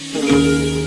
Trúc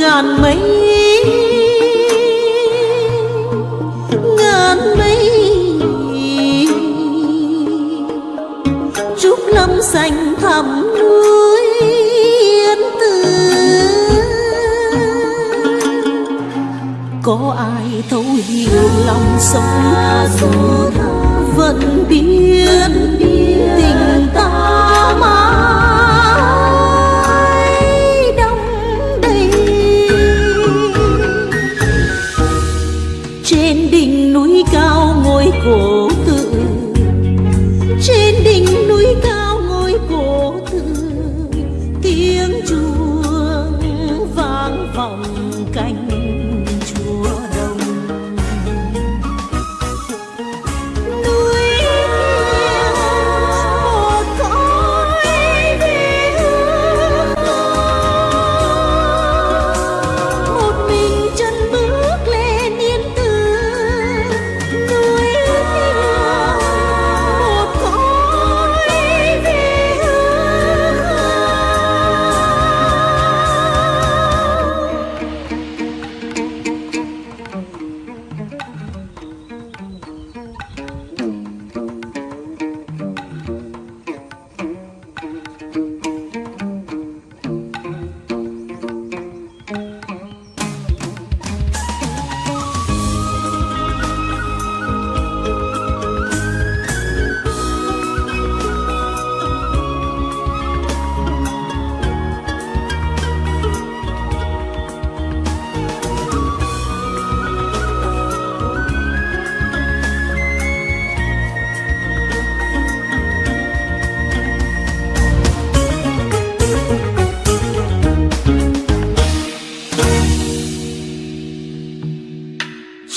Ngàn mây Ngàn mây. Trúc lâm xanh thẳm núi yên tử có ai thấu hiểu lòng sống vẫn biết tình ta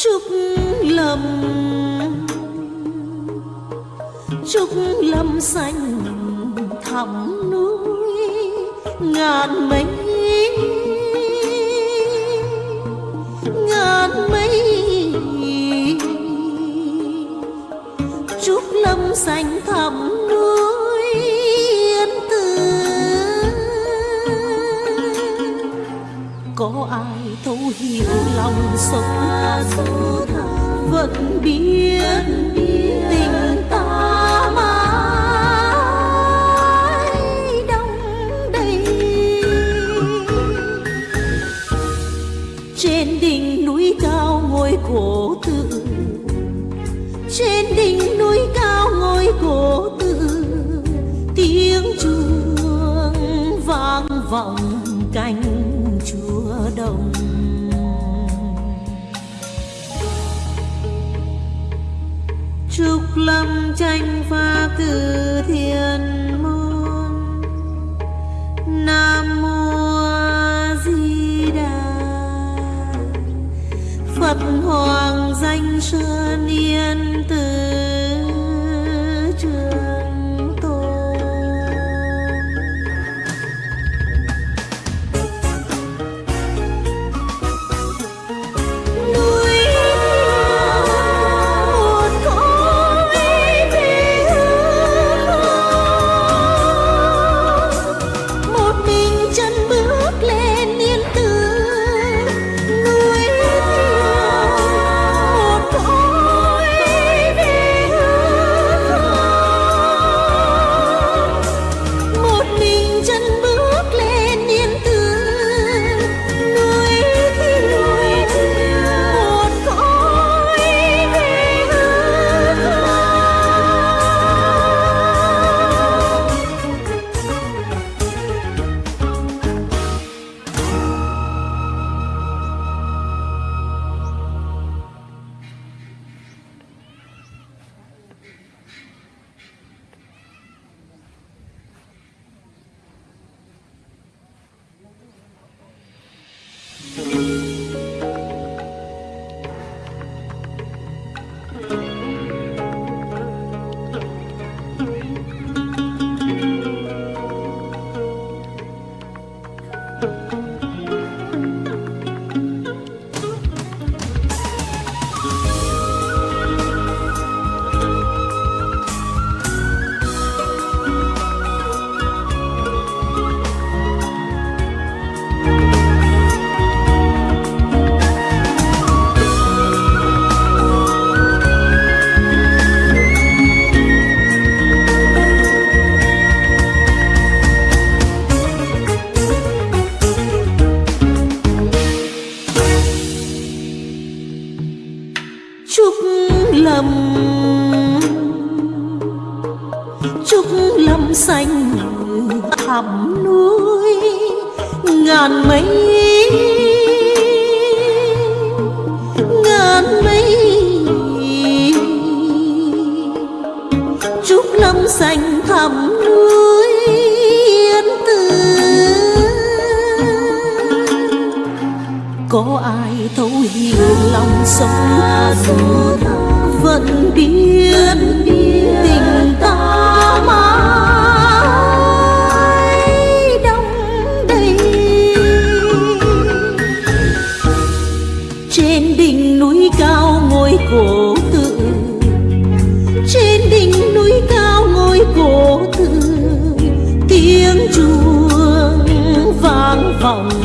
trúc lâm. Trúc lâm xanh thẳm núi, ngàn mây. Ngàn mây. Trúc lâm xanh thẳm núi có ai thấu hiểu lòng sống? Vẫn biết tình ta mãi đong đầy. Trên đỉnh núi cao ngôi cổ tự. Trên đỉnh núi cao ngôi cổ tự. Tiếng chuông vang vọng. Lâm tranh pha từ thiên môn. Nam mô A di đà. Phật hoàng danh sơn yên thẳm núi, Ngàn mây. Ngàn mây. Trúc lâm xanh thẳm núi, yên tử có ai thấu hiểu lòng sống vẫn biết tình ta? Cao ngôi cổ tự. Trên đỉnh núi cao ngôi cổ tự, tiếng chuông vang vọng.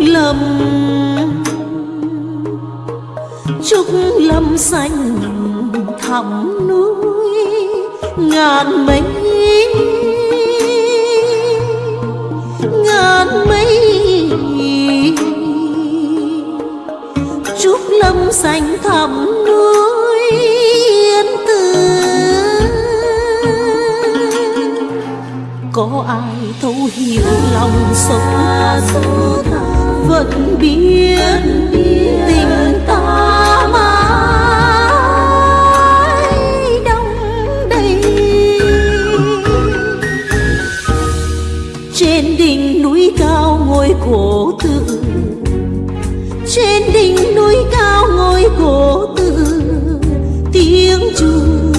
Lâm trúc lâm xanh thẳm núi ngàn mây. Ngàn mây. Trúc lâm xanh thẳm núi có ai thấu hiểu lòng sống vẫn biết tình ta mãi đông đầy. Trên đỉnh núi cao ngôi cổ tự. Trên đỉnh núi cao ngôi cổ tự. Tiếng chuông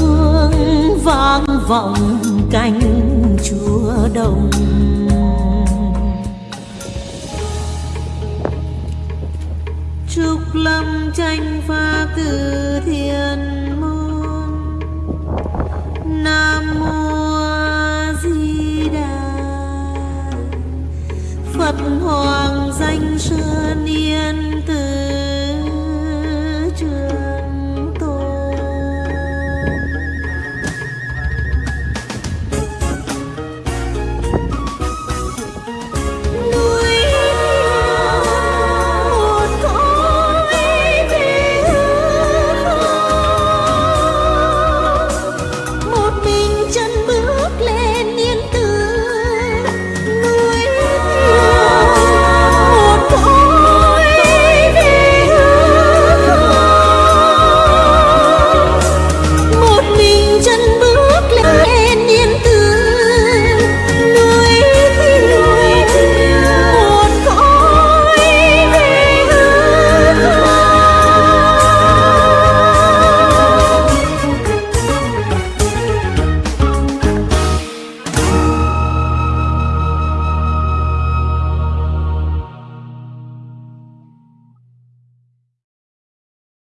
vang vọng cánh đồng trúc lâm tranh pha từ thiên môn. Nam mô a di đà phật hoàng